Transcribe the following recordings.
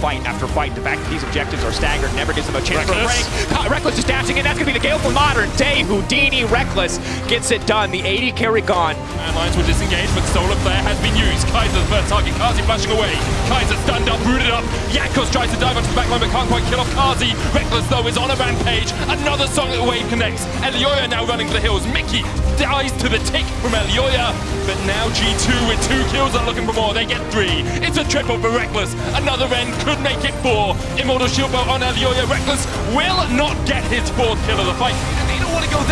fight after fight. The fact that these objectives are staggered never gives them a chance Rekkles. for a break. Rekkles is dashing in. That's going to be the Gale for Modern Day. Houdini Rekkles gets it done. The AD carry gone. And Lions will disengage, but Solar Flare has been used. Kaiser's first target, Carzzy flashing away. Kaiser stunned up, rooted up. Jankos tries to dive onto the backline, but can't quite kill off Carzzy. Rekkles, though, is on a rampage. Another Sonic Wave connects. Elyoya now running for the hills. Mikyx dies to the tick from Elyoya. But now G2 with two kills are looking for more. They get three. It's a triple for Rekkles. Another end could make it four. Immortal Shield Bow on Elyoya. Rekkles will not get his fourth kill of the fight. And they don't want to go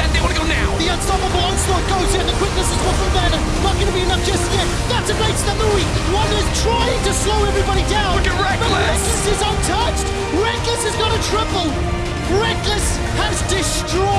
yet. That's a. One is trying to slow everybody down. Look at Rekkles. But Rekkles is untouched. Rekkles has got a triple. Rekkles has destroyed